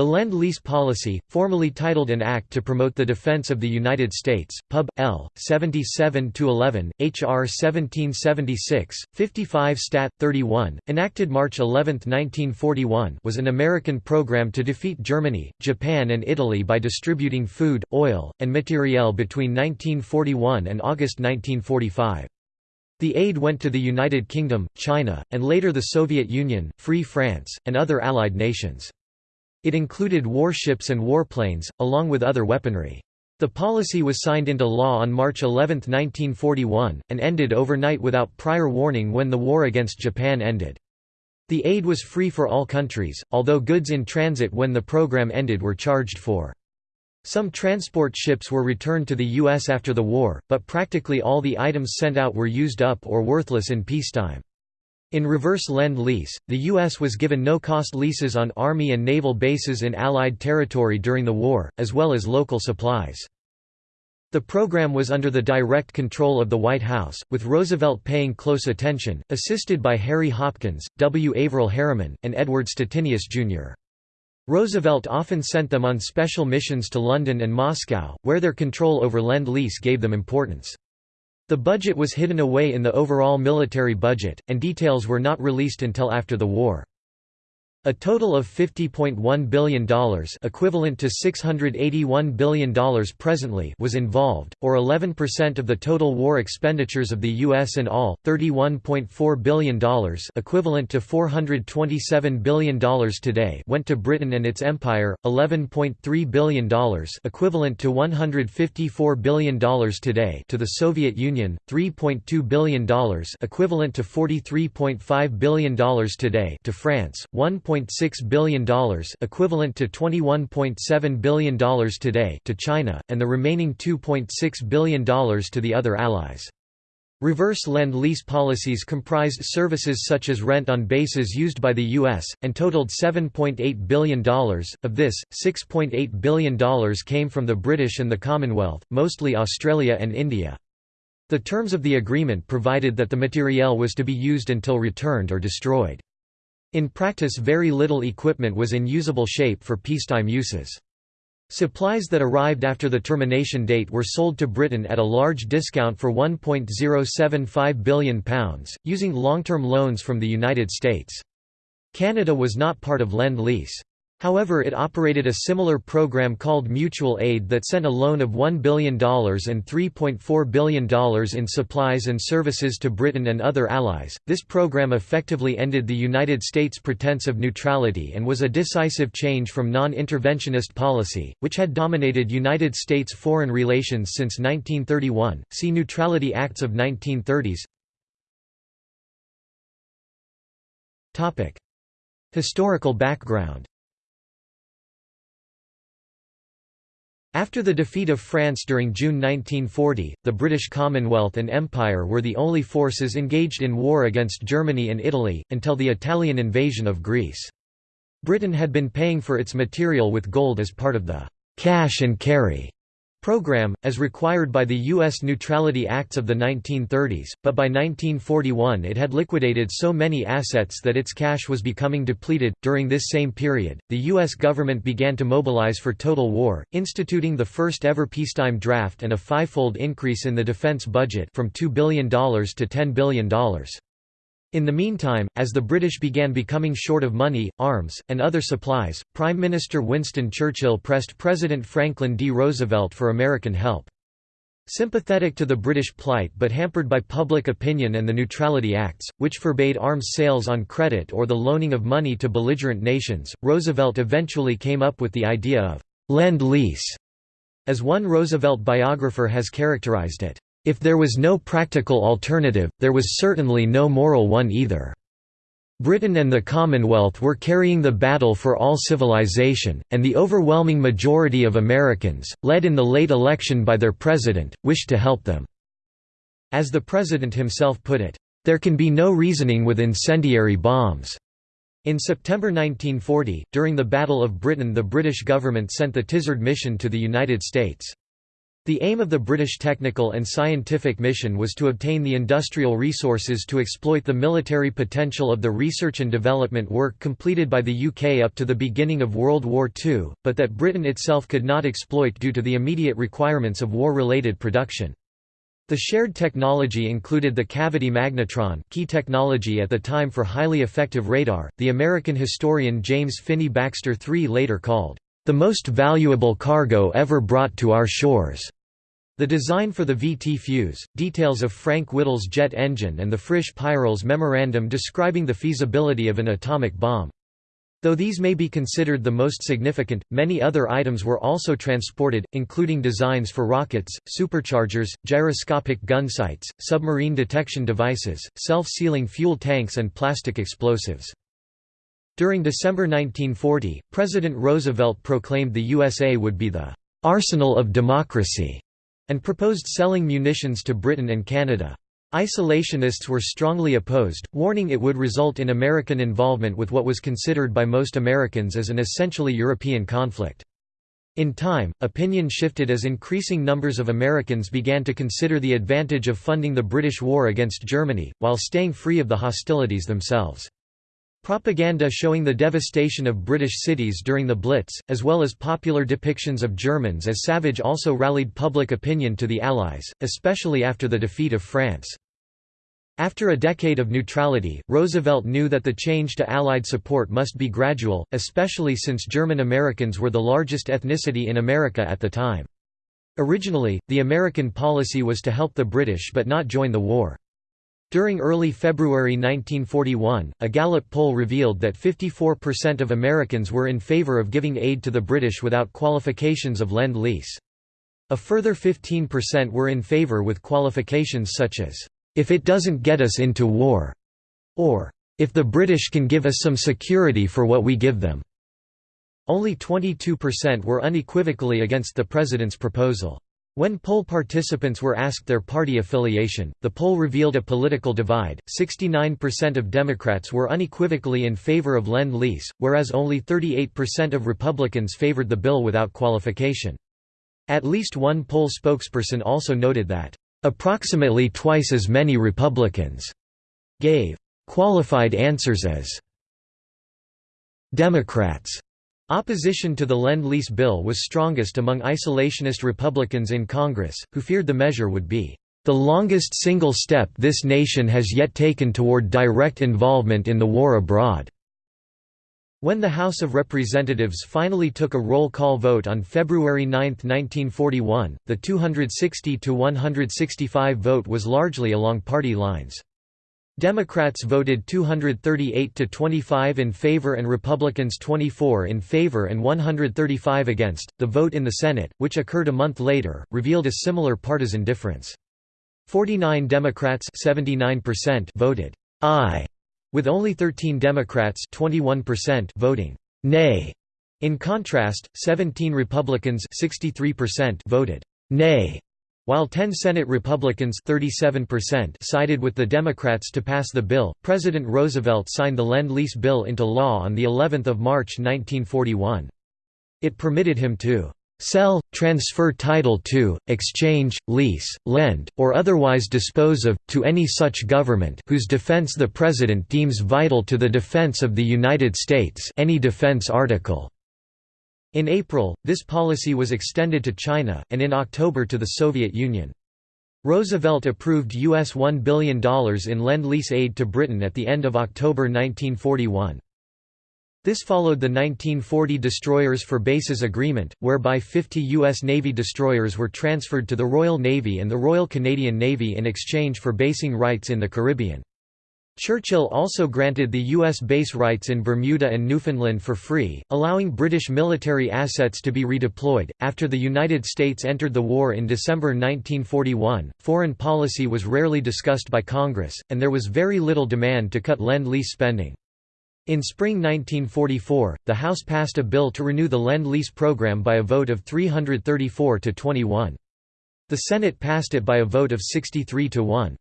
The Lend-Lease Policy, formally titled an Act to Promote the Defense of the United States, Pub. L. 77-11, H.R. 1776, 55 Stat. 31, enacted March 11, 1941 was an American program to defeat Germany, Japan and Italy by distributing food, oil, and materiel between 1941 and August 1945. The aid went to the United Kingdom, China, and later the Soviet Union, Free France, and other Allied nations. It included warships and warplanes, along with other weaponry. The policy was signed into law on March 11, 1941, and ended overnight without prior warning when the war against Japan ended. The aid was free for all countries, although goods in transit when the program ended were charged for. Some transport ships were returned to the U.S. after the war, but practically all the items sent out were used up or worthless in peacetime. In reverse Lend-Lease, the U.S. was given no-cost leases on Army and naval bases in Allied territory during the war, as well as local supplies. The program was under the direct control of the White House, with Roosevelt paying close attention, assisted by Harry Hopkins, W. Averell Harriman, and Edward Stettinius, Jr. Roosevelt often sent them on special missions to London and Moscow, where their control over Lend-Lease gave them importance. The budget was hidden away in the overall military budget, and details were not released until after the war. A total of $50.1 billion equivalent to $681 billion presently was involved, or 11% of the total war expenditures of the U.S. and all, $31.4 billion equivalent to $427 billion today went to Britain and its empire, $11.3 billion equivalent to $154 billion today to the Soviet Union, $3.2 billion equivalent to $43.5 billion today to France, 1. $1.6 billion equivalent to $21.7 billion today to China, and the remaining $2.6 billion to the other allies. Reverse Lend-Lease policies comprised services such as rent on bases used by the U.S., and totaled $7.8 billion. Of this, $6.8 billion came from the British and the Commonwealth, mostly Australia and India. The terms of the agreement provided that the materiel was to be used until returned or destroyed. In practice very little equipment was in usable shape for peacetime uses. Supplies that arrived after the termination date were sold to Britain at a large discount for £1.075 billion, using long-term loans from the United States. Canada was not part of Lend-Lease. However it operated a similar program called Mutual Aid that sent a loan of $1 billion and $3.4 billion in supplies and services to Britain and other allies. This program effectively ended the United States' pretense of neutrality and was a decisive change from non-interventionist policy, which had dominated United States foreign relations since 1931. See Neutrality Acts of 1930s. Topic: Historical background After the defeat of France during June 1940, the British Commonwealth and Empire were the only forces engaged in war against Germany and Italy, until the Italian invasion of Greece. Britain had been paying for its material with gold as part of the «cash and carry» program, as required by the U.S. Neutrality Acts of the 1930s, but by 1941 it had liquidated so many assets that its cash was becoming depleted. During this same period, the U.S. government began to mobilize for total war, instituting the first ever peacetime draft and a fivefold increase in the defense budget from $2 billion to $10 billion. In the meantime, as the British began becoming short of money, arms, and other supplies, Prime Minister Winston Churchill pressed President Franklin D. Roosevelt for American help. Sympathetic to the British plight but hampered by public opinion and the Neutrality Acts, which forbade arms sales on credit or the loaning of money to belligerent nations, Roosevelt eventually came up with the idea of «lend-lease», as one Roosevelt biographer has characterized it. If there was no practical alternative, there was certainly no moral one either. Britain and the Commonwealth were carrying the battle for all civilization, and the overwhelming majority of Americans, led in the late election by their president, wished to help them. As the president himself put it, "...there can be no reasoning with incendiary bombs." In September 1940, during the Battle of Britain the British government sent the Tizard mission to the United States. The aim of the British technical and scientific mission was to obtain the industrial resources to exploit the military potential of the research and development work completed by the UK up to the beginning of World War II, but that Britain itself could not exploit due to the immediate requirements of war-related production. The shared technology included the cavity magnetron key technology at the time for highly effective radar, the American historian James Finney Baxter III later called, the most valuable cargo ever brought to our shores. The design for the VT fuse, details of Frank Whittle's jet engine and the Frisch Peierls memorandum describing the feasibility of an atomic bomb. Though these may be considered the most significant, many other items were also transported, including designs for rockets, superchargers, gyroscopic gun sights, submarine detection devices, self-sealing fuel tanks and plastic explosives. During December 1940, President Roosevelt proclaimed the USA would be the "...arsenal of democracy", and proposed selling munitions to Britain and Canada. Isolationists were strongly opposed, warning it would result in American involvement with what was considered by most Americans as an essentially European conflict. In time, opinion shifted as increasing numbers of Americans began to consider the advantage of funding the British war against Germany, while staying free of the hostilities themselves. Propaganda showing the devastation of British cities during the Blitz, as well as popular depictions of Germans as savage also rallied public opinion to the Allies, especially after the defeat of France. After a decade of neutrality, Roosevelt knew that the change to Allied support must be gradual, especially since German Americans were the largest ethnicity in America at the time. Originally, the American policy was to help the British but not join the war. During early February 1941, a Gallup poll revealed that 54% of Americans were in favor of giving aid to the British without qualifications of Lend-Lease. A further 15% were in favor with qualifications such as, "...if it doesn't get us into war", or "...if the British can give us some security for what we give them." Only 22% were unequivocally against the President's proposal. When poll participants were asked their party affiliation, the poll revealed a political divide. 69% of Democrats were unequivocally in favor of Lend Lease, whereas only 38% of Republicans favored the bill without qualification. At least one poll spokesperson also noted that, approximately twice as many Republicans gave qualified answers as Democrats. Opposition to the Lend-Lease bill was strongest among isolationist Republicans in Congress, who feared the measure would be the longest single step this nation has yet taken toward direct involvement in the war abroad." When the House of Representatives finally took a roll call vote on February 9, 1941, the 260–165 vote was largely along party lines. Democrats voted 238 to 25 in favor and Republicans 24 in favor and 135 against. The vote in the Senate, which occurred a month later, revealed a similar partisan difference. 49 Democrats 79% voted aye, with only 13 Democrats 21% voting nay. In contrast, 17 Republicans 63% voted nay while 10 Senate Republicans 37% sided with the Democrats to pass the bill, President Roosevelt signed the Lend-Lease bill into law on the 11th of March 1941. It permitted him to sell, transfer title to, exchange, lease, lend, or otherwise dispose of, to any such government whose defense the President deems vital to the defense of the United States any defense article. In April, this policy was extended to China, and in October to the Soviet Union. Roosevelt approved US $1 billion in Lend-Lease aid to Britain at the end of October 1941. This followed the 1940 Destroyers for Bases Agreement, whereby 50 U.S. Navy destroyers were transferred to the Royal Navy and the Royal Canadian Navy in exchange for basing rights in the Caribbean. Churchill also granted the U.S. base rights in Bermuda and Newfoundland for free, allowing British military assets to be redeployed. After the United States entered the war in December 1941, foreign policy was rarely discussed by Congress, and there was very little demand to cut Lend Lease spending. In spring 1944, the House passed a bill to renew the Lend Lease program by a vote of 334 to 21. The Senate passed it by a vote of 63 to 1.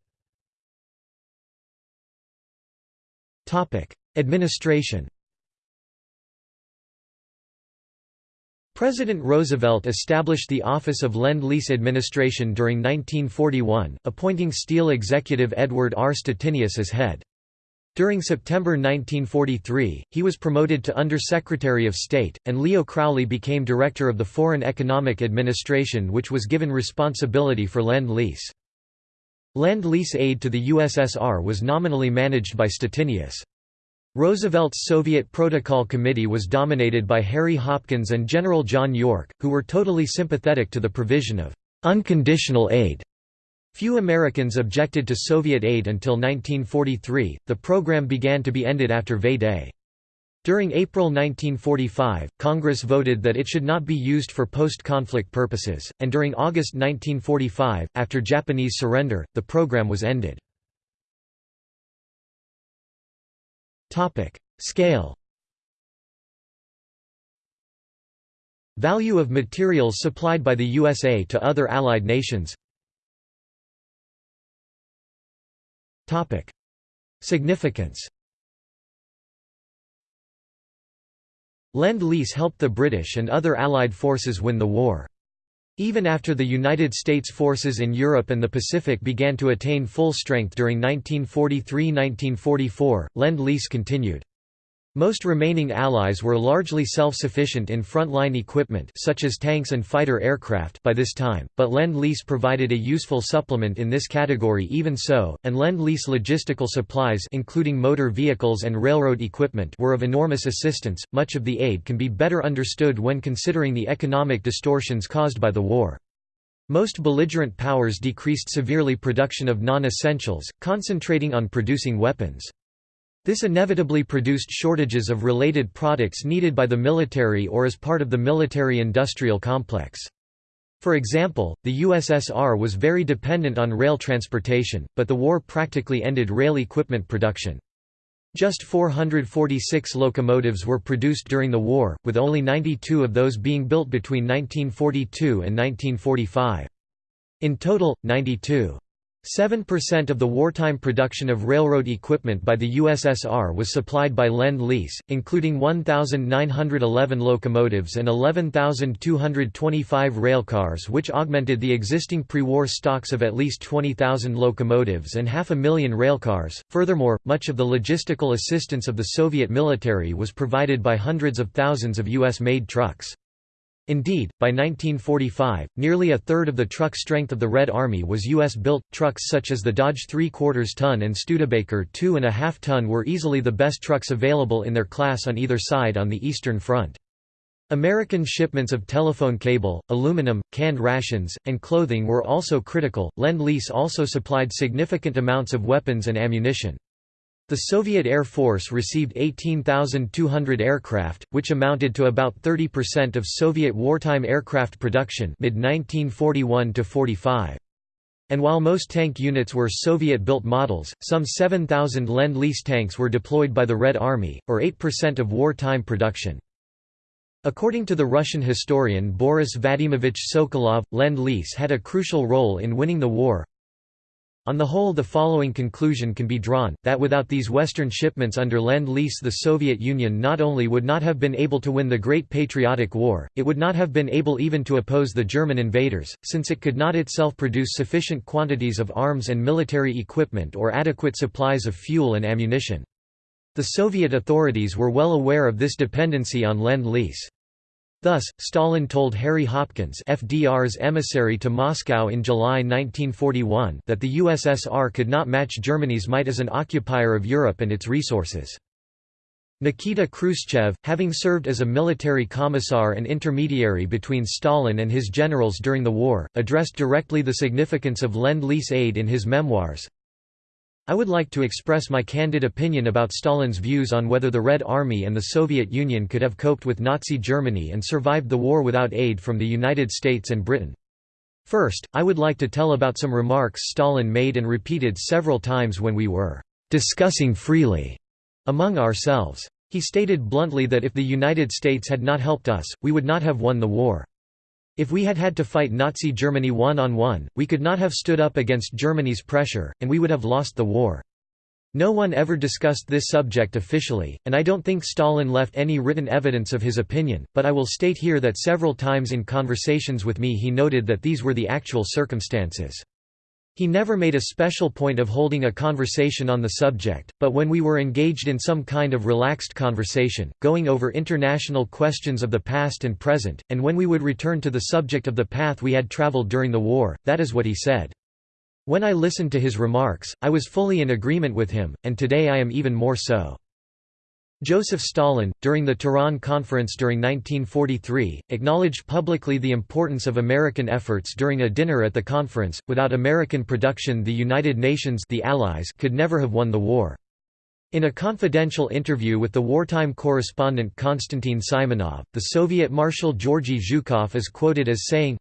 Administration President Roosevelt established the Office of Lend-Lease Administration during 1941, appointing Steel executive Edward R. Stettinius as head. During September 1943, he was promoted to Under-Secretary of State, and Leo Crowley became Director of the Foreign Economic Administration which was given responsibility for Lend-Lease. Lend-Lease aid to the USSR was nominally managed by Stettinius. Roosevelt's Soviet Protocol Committee was dominated by Harry Hopkins and General John York, who were totally sympathetic to the provision of unconditional aid. Few Americans objected to Soviet aid until 1943, the program began to be ended after V-Day. During April 1945, Congress voted that it should not be used for post-conflict purposes, and during August 1945, after Japanese surrender, the program was ended. Scale Value of materials supplied by the USA to other Allied nations Significance Lend-Lease helped the British and other Allied forces win the war. Even after the United States forces in Europe and the Pacific began to attain full strength during 1943–1944, Lend-Lease continued. Most remaining Allies were largely self-sufficient in front-line equipment such as tanks and fighter aircraft by this time, but Lend-Lease provided a useful supplement in this category even so, and Lend-Lease logistical supplies including motor vehicles and railroad equipment were of enormous assistance. Much of the aid can be better understood when considering the economic distortions caused by the war. Most belligerent powers decreased severely production of non-essentials, concentrating on producing weapons. This inevitably produced shortages of related products needed by the military or as part of the military-industrial complex. For example, the USSR was very dependent on rail transportation, but the war practically ended rail equipment production. Just 446 locomotives were produced during the war, with only 92 of those being built between 1942 and 1945. In total, 92 7% of the wartime production of railroad equipment by the USSR was supplied by Lend-Lease, including 1,911 locomotives and 11,225 railcars which augmented the existing pre-war stocks of at least 20,000 locomotives and half a million railcars. Furthermore, much of the logistical assistance of the Soviet military was provided by hundreds of thousands of US-made trucks. Indeed, by 1945, nearly a third of the truck strength of the Red Army was U.S.-built. Trucks such as the Dodge 3 quarters ton and Studebaker 2.5 ton were easily the best trucks available in their class on either side on the Eastern Front. American shipments of telephone cable, aluminum, canned rations, and clothing were also critical. Lend-Lease also supplied significant amounts of weapons and ammunition. The Soviet Air Force received 18,200 aircraft, which amounted to about 30% of Soviet wartime aircraft production mid-1941–45. And while most tank units were Soviet-built models, some 7,000 Lend-Lease tanks were deployed by the Red Army, or 8% of wartime production. According to the Russian historian Boris Vadimovich Sokolov, Lend-Lease had a crucial role in winning the war, on the whole the following conclusion can be drawn, that without these Western shipments under Lend-Lease the Soviet Union not only would not have been able to win the Great Patriotic War, it would not have been able even to oppose the German invaders, since it could not itself produce sufficient quantities of arms and military equipment or adequate supplies of fuel and ammunition. The Soviet authorities were well aware of this dependency on Lend-Lease. Thus, Stalin told Harry Hopkins FDR's emissary to Moscow in July 1941 that the USSR could not match Germany's might as an occupier of Europe and its resources. Nikita Khrushchev, having served as a military commissar and intermediary between Stalin and his generals during the war, addressed directly the significance of Lend-Lease aid in his memoirs, I would like to express my candid opinion about Stalin's views on whether the Red Army and the Soviet Union could have coped with Nazi Germany and survived the war without aid from the United States and Britain. First, I would like to tell about some remarks Stalin made and repeated several times when we were discussing freely among ourselves. He stated bluntly that if the United States had not helped us, we would not have won the war. If we had had to fight Nazi Germany one-on-one, -on -one, we could not have stood up against Germany's pressure, and we would have lost the war. No one ever discussed this subject officially, and I don't think Stalin left any written evidence of his opinion, but I will state here that several times in conversations with me he noted that these were the actual circumstances. He never made a special point of holding a conversation on the subject, but when we were engaged in some kind of relaxed conversation, going over international questions of the past and present, and when we would return to the subject of the path we had traveled during the war, that is what he said. When I listened to his remarks, I was fully in agreement with him, and today I am even more so. Joseph Stalin, during the Tehran Conference during 1943, acknowledged publicly the importance of American efforts during a dinner at the conference. Without American production, the United Nations the Allies could never have won the war. In a confidential interview with the wartime correspondent Konstantin Simonov, the Soviet Marshal Georgy Zhukov is quoted as saying,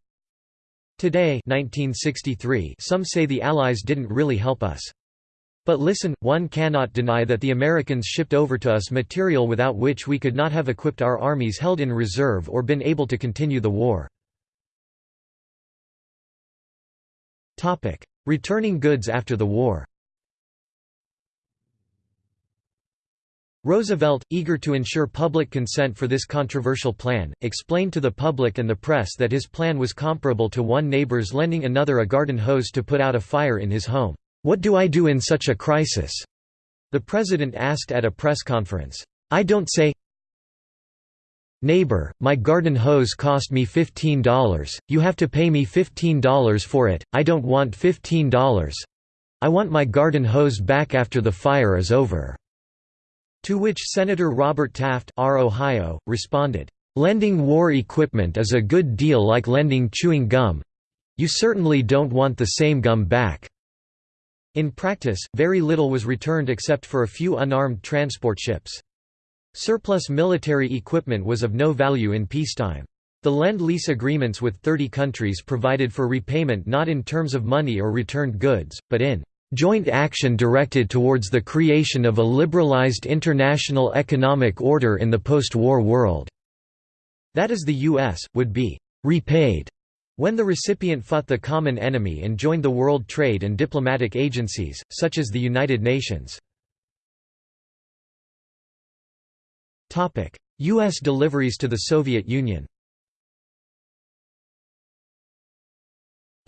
Today 1963, some say the Allies didn't really help us. But listen, one cannot deny that the Americans shipped over to us material without which we could not have equipped our armies held in reserve or been able to continue the war. Returning goods after the war Roosevelt, eager to ensure public consent for this controversial plan, explained to the public and the press that his plan was comparable to one neighbor's lending another a garden hose to put out a fire in his home. What do I do in such a crisis? The president asked at a press conference. I don't say, Neighbor, my garden hose cost me $15, you have to pay me $15 for it, I don't want $15. I want my garden hose back after the fire is over." To which Senator Robert Taft R. Ohio, responded, "'Lending war equipment is a good deal like lending chewing gum—you certainly don't want the same gum back." In practice, very little was returned except for a few unarmed transport ships. Surplus military equipment was of no value in peacetime. The Lend-Lease agreements with 30 countries provided for repayment not in terms of money or returned goods, but in joint action directed towards the creation of a liberalized international economic order in the post-war world." That is the U.S., would be «repaid» When the recipient fought the common enemy and joined the world trade and diplomatic agencies, such as the United Nations. U.S. deliveries to the Soviet Union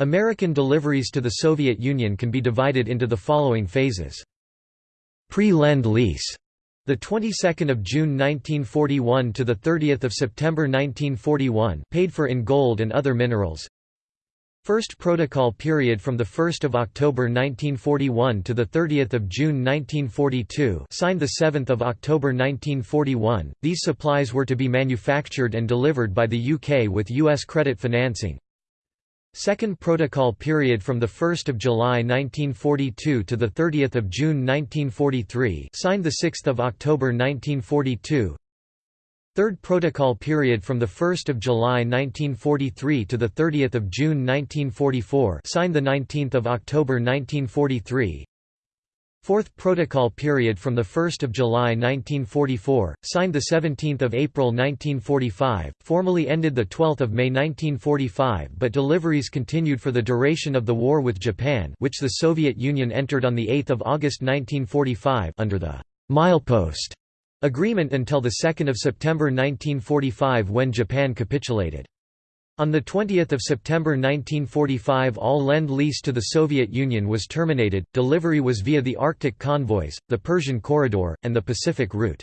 American deliveries to the Soviet Union can be divided into the following phases. Pre-Lend-Lease the 22nd of June 1941 to the 30th of September 1941, paid for in gold and other minerals. First protocol period from the 1st of October 1941 to the 30th of June 1942, signed the 7th of October 1941. These supplies were to be manufactured and delivered by the UK with US credit financing. Second Protocol period from 1 July 1942 to 30 June 1943 signed 6 October 1942 Third Protocol period from 1 July 1943 to 30 June 1944 signed 19 October 1943 Fourth Protocol period from 1 July 1944, signed 17 April 1945, formally ended 12 May 1945 but deliveries continued for the duration of the war with Japan which the Soviet Union entered on 8 August 1945 under the «milepost» agreement until 2 September 1945 when Japan capitulated. On 20 September 1945 all Lend-Lease to the Soviet Union was terminated, delivery was via the Arctic convoys, the Persian Corridor, and the Pacific route.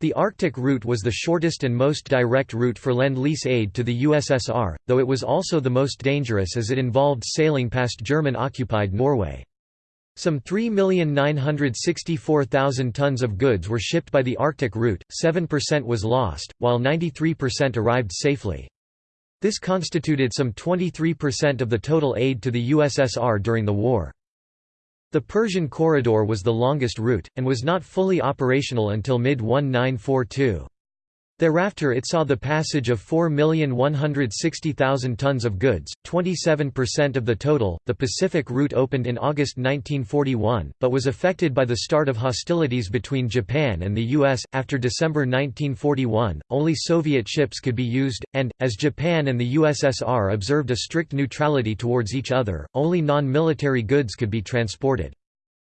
The Arctic route was the shortest and most direct route for Lend-Lease aid to the USSR, though it was also the most dangerous as it involved sailing past German-occupied Norway. Some 3,964,000 tons of goods were shipped by the Arctic route, 7% was lost, while 93% arrived safely. This constituted some 23% of the total aid to the USSR during the war. The Persian Corridor was the longest route, and was not fully operational until mid-1942. Thereafter it saw the passage of 4,160,000 tons of goods, 27% of the total. The Pacific route opened in August 1941, but was affected by the start of hostilities between Japan and the U.S. After December 1941, only Soviet ships could be used, and, as Japan and the USSR observed a strict neutrality towards each other, only non-military goods could be transported.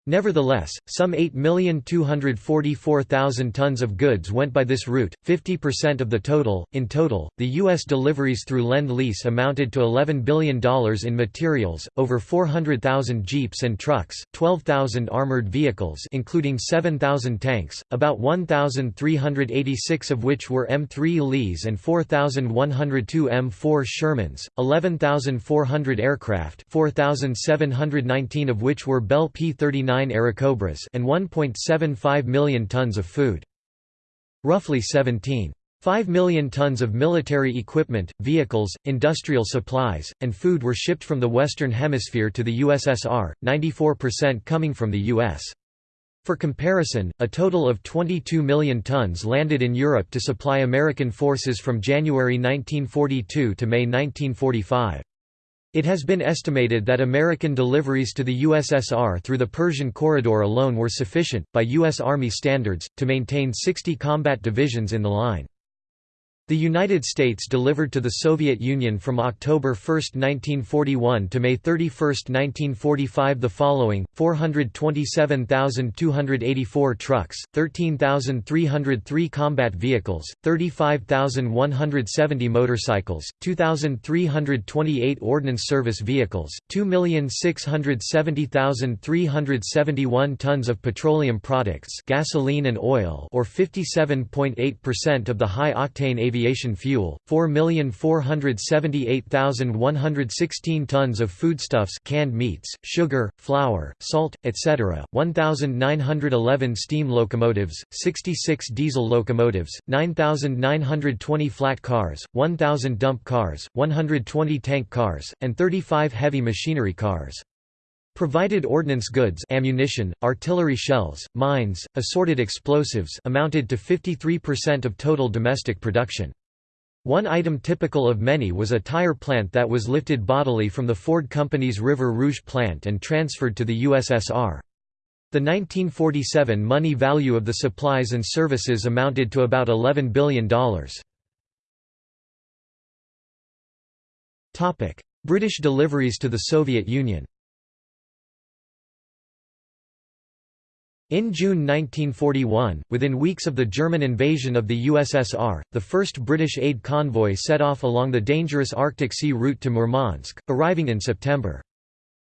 Nevertheless, some 8,244,000 tons of goods went by this route, 50% of the total. In total, the U.S. deliveries through Lend Lease amounted to $11 billion in materials, over 400,000 jeeps and trucks, 12,000 armored vehicles including 7,000 tanks, about 1,386 of which were M3 Lees and 4,102 M4 Shermans, 11,400 aircraft 4,719 of which were Bell P-39 Airacobras and 1.75 million tons of food. Roughly 17.5 million tons of military equipment, vehicles, industrial supplies, and food were shipped from the Western Hemisphere to the USSR, 94% coming from the U.S. For comparison, a total of 22 million tons landed in Europe to supply American forces from January 1942 to May 1945. It has been estimated that American deliveries to the USSR through the Persian Corridor alone were sufficient, by U.S. Army standards, to maintain 60 combat divisions in the line. The United States delivered to the Soviet Union from October 1, 1941 to May 31, 1945 the following, 427,284 trucks, 13,303 combat vehicles, 35,170 motorcycles, 2,328 ordnance service vehicles, 2,670,371 tons of petroleum products gasoline and oil or 57.8% of the high-octane aviation aviation fuel, 4,478,116 tons of foodstuffs canned meats, sugar, flour, salt, etc., 1,911 steam locomotives, 66 diesel locomotives, 9,920 flat cars, 1,000 dump cars, 120 tank cars, and 35 heavy machinery cars. Provided ordnance goods ammunition, artillery shells, mines, assorted explosives amounted to 53% of total domestic production. One item typical of many was a tire plant that was lifted bodily from the Ford Company's River Rouge plant and transferred to the USSR. The 1947 money value of the supplies and services amounted to about $11 billion. British deliveries to the Soviet Union In June 1941, within weeks of the German invasion of the USSR, the first British aid convoy set off along the dangerous Arctic Sea route to Murmansk, arriving in September.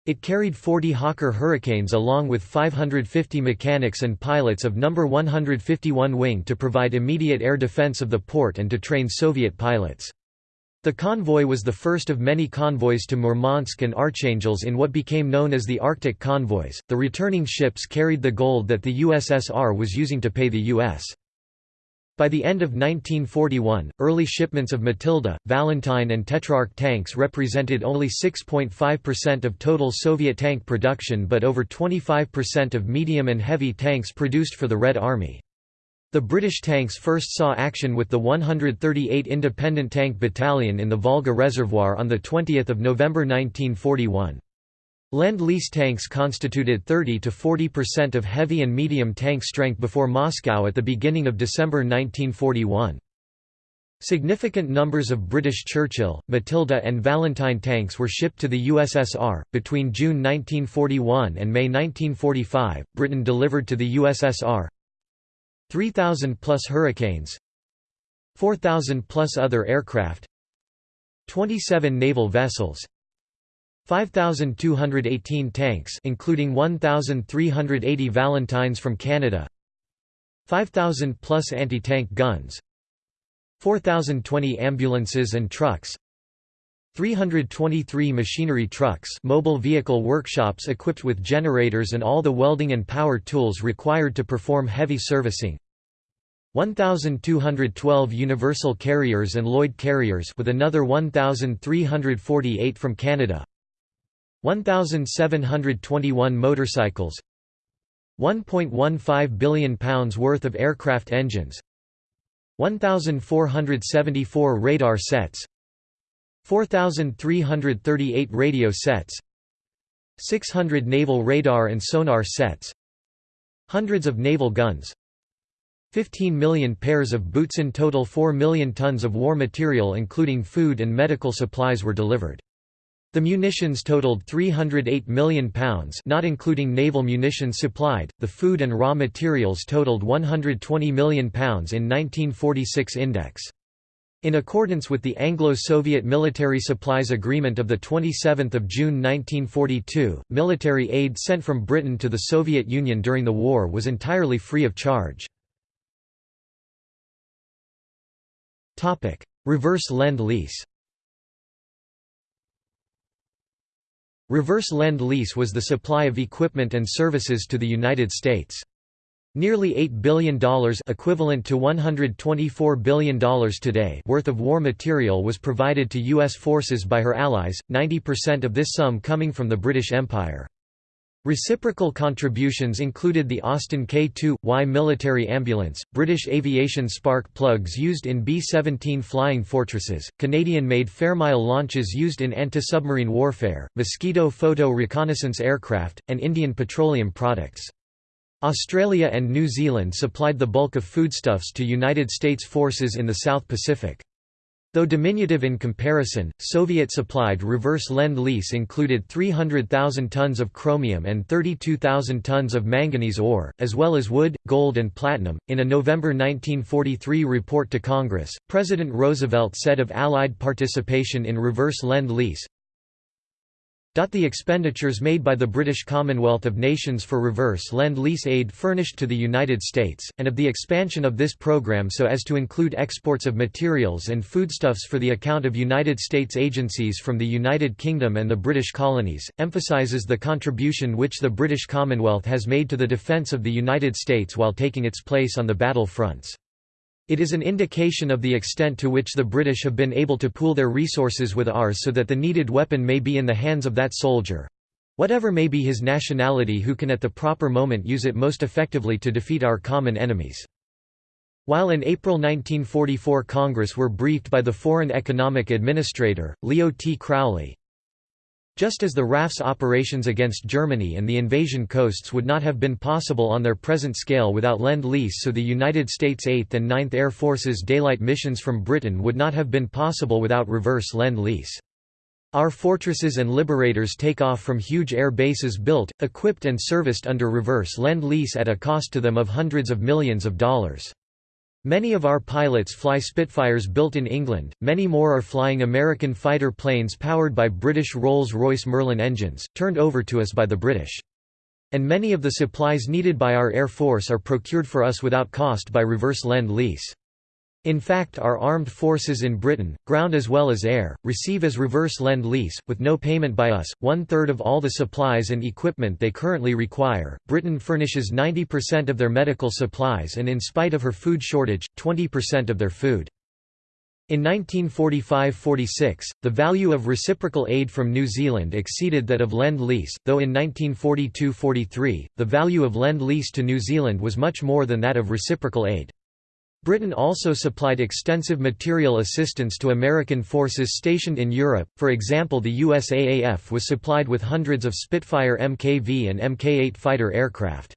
It carried 40 Hawker Hurricanes along with 550 mechanics and pilots of No. 151 Wing to provide immediate air defense of the port and to train Soviet pilots. The convoy was the first of many convoys to Murmansk and Archangels in what became known as the Arctic convoys. The returning ships carried the gold that the USSR was using to pay the U.S. By the end of 1941, early shipments of Matilda, Valentine and Tetrarch tanks represented only 6.5% of total Soviet tank production but over 25% of medium and heavy tanks produced for the Red Army. The British tanks first saw action with the 138 Independent Tank Battalion in the Volga Reservoir on 20 November 1941. Lend-Lease tanks constituted 30 to 40% of heavy and medium tank strength before Moscow at the beginning of December 1941. Significant numbers of British Churchill, Matilda and Valentine tanks were shipped to the USSR. Between June 1941 and May 1945, Britain delivered to the USSR 3,000 plus Hurricanes 4,000 plus other aircraft 27 naval vessels 5,218 tanks including 1,380 Valentines from Canada 5,000 plus anti-tank guns 4,020 ambulances and trucks 323 machinery trucks mobile vehicle workshops equipped with generators and all the welding and power tools required to perform heavy servicing. 1212 universal carriers and Lloyd carriers with another 1348 from Canada. 1721 motorcycles. 1.15 billion pounds worth of aircraft engines. 1474 radar sets 4,338 radio sets 600 naval radar and sonar sets Hundreds of naval guns 15 million pairs of boots in total 4 million tons of war material including food and medical supplies were delivered. The munitions totaled £308 million not including naval munitions supplied, the food and raw materials totaled £120 million in 1946 index. In accordance with the Anglo-Soviet Military Supplies Agreement of 27 June 1942, military aid sent from Britain to the Soviet Union during the war was entirely free of charge. Reverse Lend-Lease Reverse Lend-Lease was the supply of equipment and services to the United States. Nearly $8 billion equivalent to $124 billion today worth of war material was provided to U.S. forces by her allies, 90% of this sum coming from the British Empire. Reciprocal contributions included the Austin K-2Y military ambulance, British aviation spark plugs used in B-17 flying fortresses, Canadian-made Fairmile launches used in anti-submarine warfare, Mosquito photo reconnaissance aircraft, and Indian petroleum products. Australia and New Zealand supplied the bulk of foodstuffs to United States forces in the South Pacific. Though diminutive in comparison, Soviet-supplied reverse lend-lease included 300,000 tons of chromium and 32,000 tons of manganese ore, as well as wood, gold and platinum. In a November 1943 report to Congress, President Roosevelt said of Allied participation in reverse lend-lease, the expenditures made by the British Commonwealth of Nations for reverse lend-lease aid furnished to the United States, and of the expansion of this program so as to include exports of materials and foodstuffs for the account of United States agencies from the United Kingdom and the British colonies, emphasises the contribution which the British Commonwealth has made to the defence of the United States while taking its place on the battle fronts. It is an indication of the extent to which the British have been able to pool their resources with ours so that the needed weapon may be in the hands of that soldier—whatever may be his nationality who can at the proper moment use it most effectively to defeat our common enemies. While in April 1944 Congress were briefed by the Foreign Economic Administrator, Leo T. Crowley, just as the RAF's operations against Germany and the invasion coasts would not have been possible on their present scale without Lend-Lease so the United States 8th and 9th Air Force's daylight missions from Britain would not have been possible without reverse Lend-Lease. Our fortresses and liberators take off from huge air bases built, equipped and serviced under reverse Lend-Lease at a cost to them of hundreds of millions of dollars. Many of our pilots fly Spitfires built in England, many more are flying American fighter planes powered by British Rolls-Royce Merlin engines, turned over to us by the British. And many of the supplies needed by our Air Force are procured for us without cost by reverse lend-lease. In fact our armed forces in Britain, ground as well as air, receive as reverse lend-lease, with no payment by us, one-third of all the supplies and equipment they currently require. Britain furnishes 90% of their medical supplies and in spite of her food shortage, 20% of their food. In 1945–46, the value of reciprocal aid from New Zealand exceeded that of Lend-Lease, though in 1942–43, the value of Lend-Lease to New Zealand was much more than that of reciprocal aid. Britain also supplied extensive material assistance to American forces stationed in Europe, for example the USAAF was supplied with hundreds of Spitfire Mk-V and Mk-8 fighter aircraft.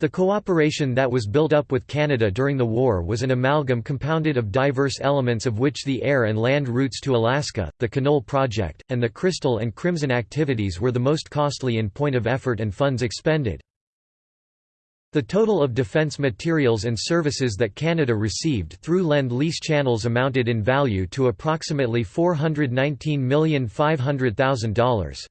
The cooperation that was built up with Canada during the war was an amalgam compounded of diverse elements of which the air and land routes to Alaska, the Canol Project, and the Crystal and Crimson activities were the most costly in point of effort and funds expended. The total of defence materials and services that Canada received through Lend-Lease channels amounted in value to approximately $419,500,000.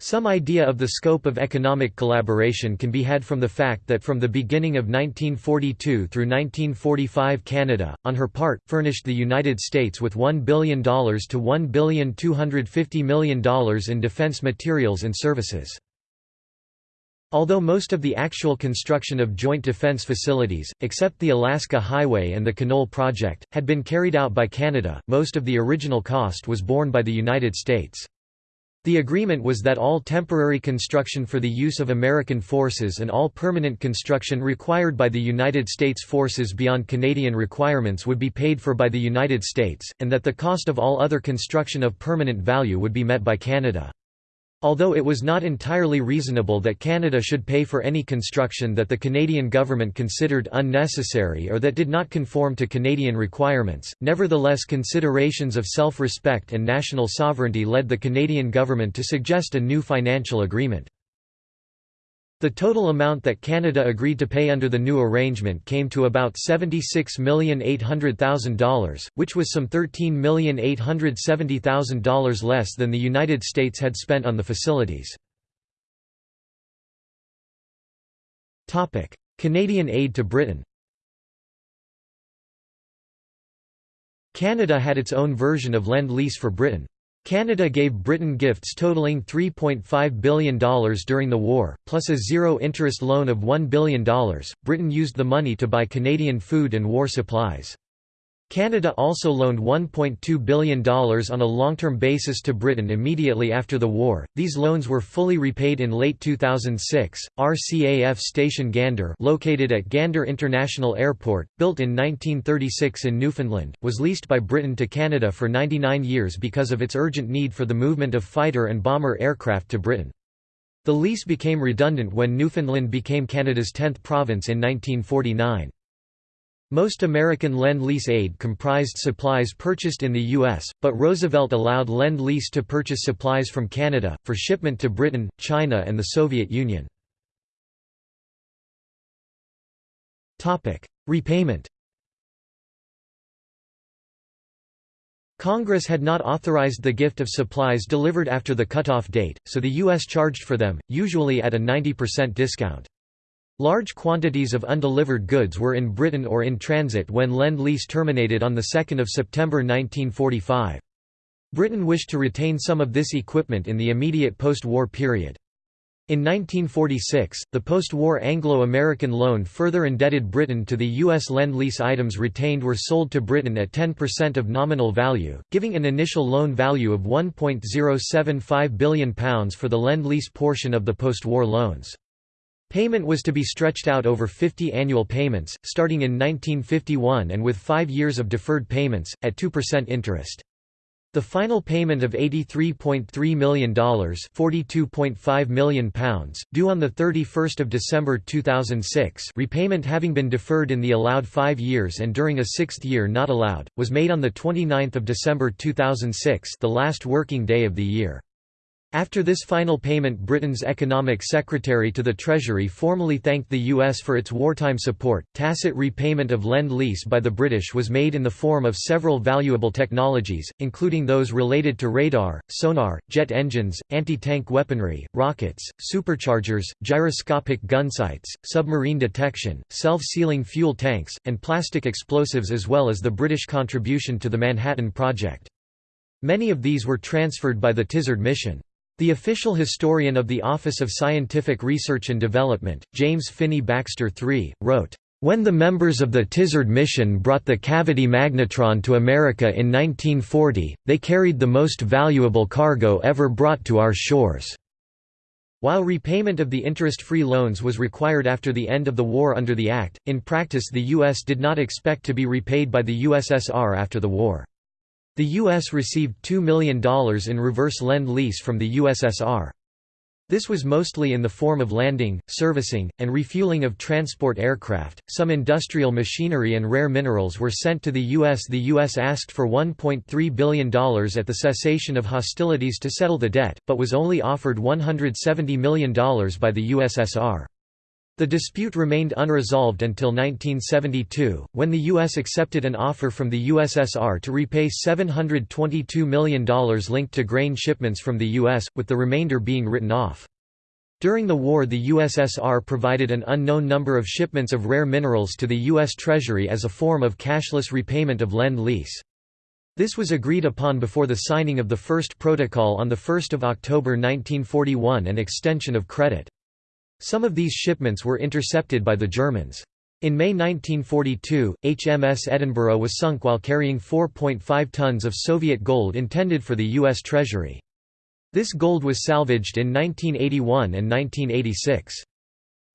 Some idea of the scope of economic collaboration can be had from the fact that from the beginning of 1942 through 1945 Canada, on her part, furnished the United States with $1 billion to $1,250 million in defense materials and services. Although most of the actual construction of joint defense facilities, except the Alaska Highway and the Canol Project, had been carried out by Canada, most of the original cost was borne by the United States. The agreement was that all temporary construction for the use of American forces and all permanent construction required by the United States forces beyond Canadian requirements would be paid for by the United States, and that the cost of all other construction of permanent value would be met by Canada. Although it was not entirely reasonable that Canada should pay for any construction that the Canadian government considered unnecessary or that did not conform to Canadian requirements, nevertheless considerations of self-respect and national sovereignty led the Canadian government to suggest a new financial agreement. The total amount that Canada agreed to pay under the new arrangement came to about $76,800,000, which was some $13,870,000 less than the United States had spent on the facilities. Canadian aid to Britain Canada had its own version of Lend-Lease for Britain. Canada gave Britain gifts totaling $3.5 billion during the war, plus a zero-interest loan of $1 billion. Britain used the money to buy Canadian food and war supplies. Canada also loaned $1.2 billion on a long-term basis to Britain immediately after the war. These loans were fully repaid in late 2006. RCAF Station Gander, located at Gander International Airport, built in 1936 in Newfoundland, was leased by Britain to Canada for 99 years because of its urgent need for the movement of fighter and bomber aircraft to Britain. The lease became redundant when Newfoundland became Canada's 10th province in 1949. Most American Lend-Lease aid comprised supplies purchased in the U.S., but Roosevelt allowed Lend-Lease to purchase supplies from Canada, for shipment to Britain, China and the Soviet Union. Repayment Congress had not authorized the gift of supplies delivered after the cutoff date, so the U.S. charged for them, usually at a 90% discount. Large quantities of undelivered goods were in Britain or in transit when Lend-Lease terminated on 2 September 1945. Britain wished to retain some of this equipment in the immediate post-war period. In 1946, the post-war Anglo-American loan further indebted Britain to the U.S. Lend-Lease items retained were sold to Britain at 10% of nominal value, giving an initial loan value of £1.075 billion for the Lend-Lease portion of the post-war loans. Payment was to be stretched out over 50 annual payments, starting in 1951 and with five years of deferred payments, at 2% interest. The final payment of $83.3 million £42.5 million, due on 31 December 2006 repayment having been deferred in the allowed five years and during a sixth year not allowed, was made on 29 December 2006 the last working day of the year. After this final payment Britain's Economic Secretary to the Treasury formally thanked the U.S. for its wartime support. Tacit repayment of Lend-Lease by the British was made in the form of several valuable technologies, including those related to radar, sonar, jet engines, anti-tank weaponry, rockets, superchargers, gyroscopic gunsights, submarine detection, self-sealing fuel tanks, and plastic explosives as well as the British contribution to the Manhattan Project. Many of these were transferred by the Tizard mission. The official historian of the Office of Scientific Research and Development, James Finney Baxter III, wrote, "...when the members of the Tizard mission brought the cavity magnetron to America in 1940, they carried the most valuable cargo ever brought to our shores." While repayment of the interest-free loans was required after the end of the war under the Act, in practice the U.S. did not expect to be repaid by the USSR after the war. The U.S. received $2 million in reverse lend-lease from the USSR. This was mostly in the form of landing, servicing, and refueling of transport aircraft. Some industrial machinery and rare minerals were sent to the U.S. The U.S. asked for $1.3 billion at the cessation of hostilities to settle the debt, but was only offered $170 million by the USSR. The dispute remained unresolved until 1972, when the U.S. accepted an offer from the USSR to repay $722 million linked to grain shipments from the U.S., with the remainder being written off. During the war the USSR provided an unknown number of shipments of rare minerals to the U.S. Treasury as a form of cashless repayment of Lend-Lease. This was agreed upon before the signing of the first protocol on 1 October 1941 and extension of credit. Some of these shipments were intercepted by the Germans. In May 1942, HMS Edinburgh was sunk while carrying 4.5 tons of Soviet gold intended for the U.S. Treasury. This gold was salvaged in 1981 and 1986.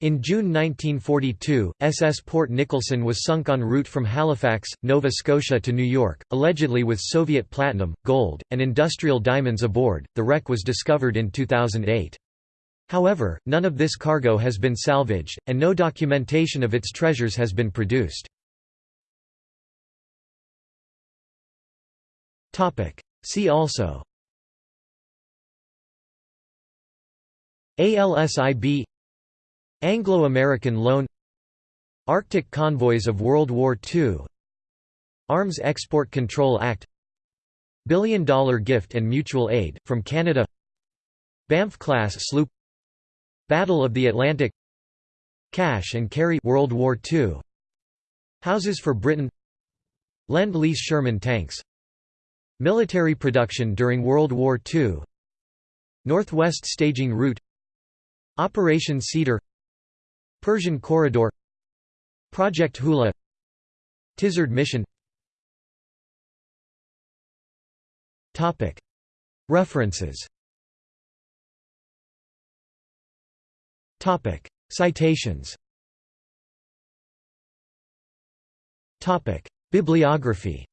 In June 1942, SS Port Nicholson was sunk en route from Halifax, Nova Scotia to New York, allegedly with Soviet platinum, gold, and industrial diamonds aboard. The wreck was discovered in 2008. However, none of this cargo has been salvaged, and no documentation of its treasures has been produced. See also. ALSIB Anglo-American loan. Arctic convoys of World War II Arms Export Control Act. Billion Dollar Gift and Mutual Aid, from Canada. Banff-class sloop Battle of the Atlantic Cash and Carry World War II Houses for Britain. Lend-Lease Sherman tanks. Military production during World War II Northwest staging route. Operation Cedar. Persian Corridor. Project Hula. Tizard mission. References Citations. Topic: Bibliography.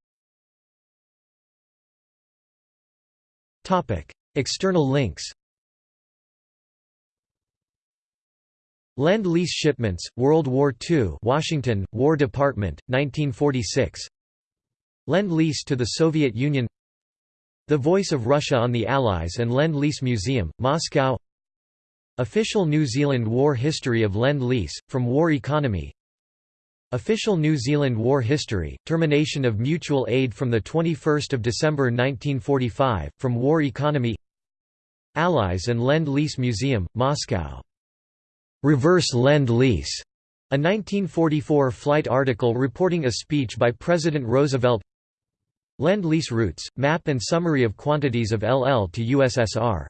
Topic: External links. Lend-Lease Shipments, World War II Washington, War Department, 1946 Lend-Lease to the Soviet Union. The Voice of Russia on the Allies and Lend-Lease Museum, Moscow Official New Zealand War History of Lend-Lease, from War Economy. Official New Zealand War History, Termination of Mutual Aid from 21 December 1945, from War Economy. Allies and Lend-Lease Museum, Moscow. Reverse Lend-Lease, a 1944 flight article reporting a speech by President Roosevelt. Lend-Lease routes, map and summary of quantities of LL to USSR